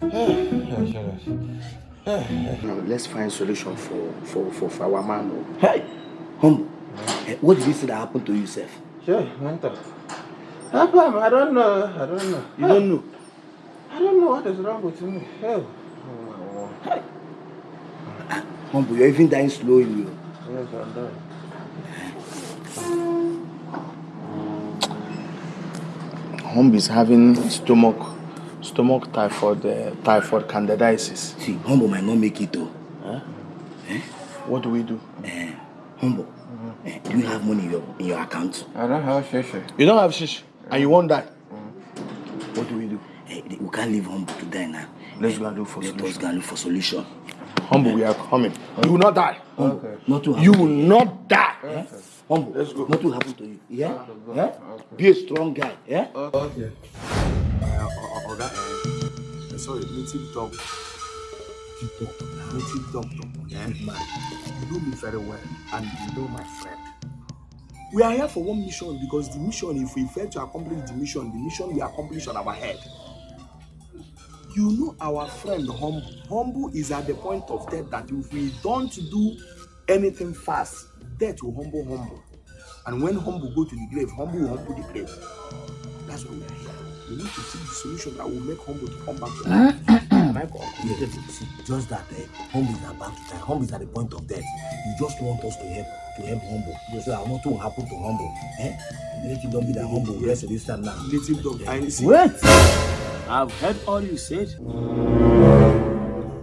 Now let's find solution for for for, for our man. oh. Hey, humble. Eh, what did you say that happened to you, Seth? Sure, mentor. Papa, I don't know. I don't know. You don't know. I don't know what is wrong with me. Hell. Hey. Humble, you're even dying slowly. oh. Yes, I'm done. Humb is having stomach stomach typhoid uh, typhoid candidiasis. See, humble might not make it though. Huh? Eh? What do we do? Eh, humble. Eh, do you have money in your in your account? I don't have shish. You don't have shish and you won't die. What do we do? Eh, we can't leave humble to die now. Let's go and look for Let us solution. go and look for solution. Humble, we are coming. You will not die. Okay. Not to You will not die. humble. Let's go. Not to happen to you. Yeah. Yeah. Be a strong guy. Yeah. Okay. Uh, sorry, native doctor. Native doctor. Yeah? Man, you know me very well, and you know my friend. We are here for one mission because the mission, if we fail to accomplish the mission, the mission we accomplish on our head. You know our friend Humble. Humble is at the point of death that if we don't do anything fast, death will humble Humble. And when Humble go to the grave, Humble will humble the grave. That's why we are here. We need to see the solution that will make Humble to come back to life. Yes, just that uh, humble is about to die. Humble is at the point of death. You just want us to help to help humble. So that nothing will happen to humble. Eh? Let it not be that humble will rest this time now. Native dog. I see. Wait! I've heard all you said.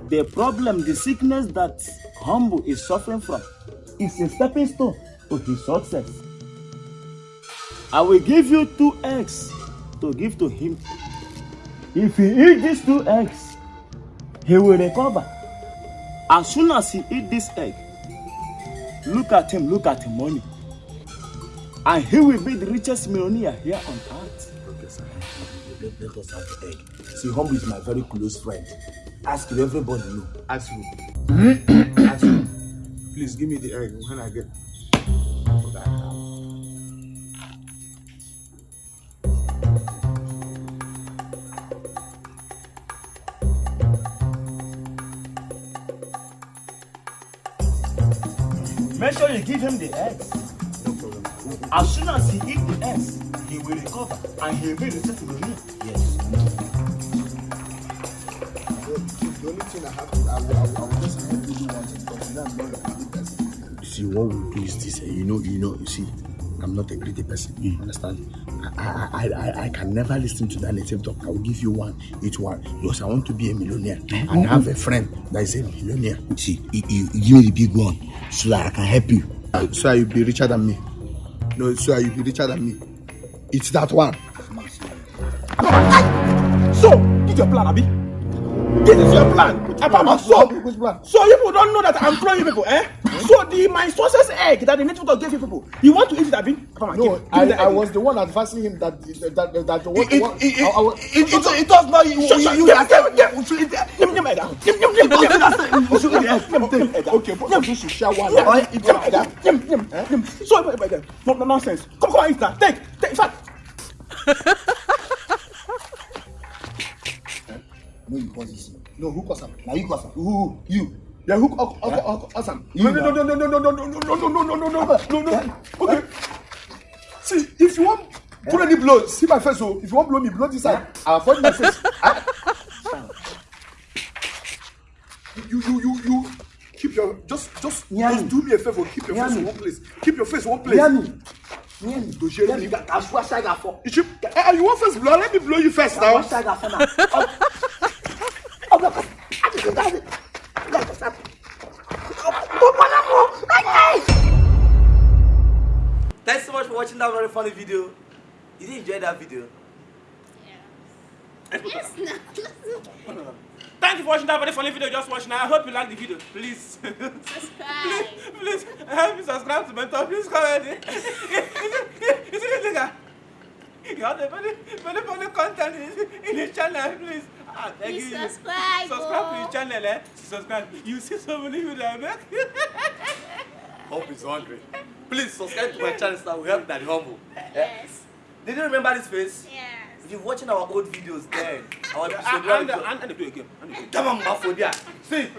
The problem, the sickness that Humble is suffering from, is a stepping stone to his success. I will give you two eggs to give to him. If he eat these two eggs, he will recover. As soon as he eat this egg, look at him, look at him money. And he will be the richest millionaire here on earth. Okay, sir. Let, us have the egg. See, humble is my very close friend. Ask him, everybody know. Ask you. Ask you. Please give me the egg when I get. Make sure you give him the eggs. No problem. As soon as he eat the eggs, he will recover and he will be returned to the room. Yes. The only thing I have to, I will, I will, I will just help you do one thing because you I'm not a greedy person. You see, what we do is this. eh, You know, you know, you see, I'm not a greedy person. You understand? I, I, I, I can never listen to that native talk. I will give you one, each one, because I want to be a millionaire and I have a friend that is a millionaire. See, you, give me the big one so that I can help you. Uh, So you'll be richer than me. No, so you'll be richer than me. It's that one. So, this your plan, Abi? This is your plan. Apart from so, which plan? so people don't know that I'm throwing people, eh? so the my sources egg that the native God gave you people, you want to eat it, Abi? Come on, no, I, I was the one advising him that that that, that, that the one. It, one, it, I, I was, it, it, it, it does not. You, you, you, you, Okay, but you should share one. So nonsense. Come, on, eat that. Take, take, fact. No, you cause this. No, who caused him? Now you cause him. Who? You. Yeah, who okay, awesome. No, no, no, no, no, no, no, no, no, no, no, no, no, no, no, no, no. Okay. See, if you want put any blow, see my face. Oh, if you want blow me, blow this side. I avoid my face. You, you, you, you. Keep your just, just, just do me a favor. Keep your face in one place. Keep your face in one place. To share for. You eh, you want first blow? Let me blow you first now. Thanks so much for watching that very funny video. Did you enjoy that video? Yes, no. Thank you for watching that very funny video. Just watch now. I hope you like the video. Please. Subscribe. please help me subscribe to Mentor. Please comment. You have very, very funny content in, in his channel. Please. Ah, beg Please you. subscribe, Subscribe to oh. his channel. Eh? Subscribe. You see so many videos I make. Hope is hungry. Please subscribe to my channel so that we help Daddy Humble. Yes. Did you remember this face? Yes. If you're watching our old videos, then our Yeah, episode and, where we and, go- and, and they play a game. And they play. Come on, Bafodia. See,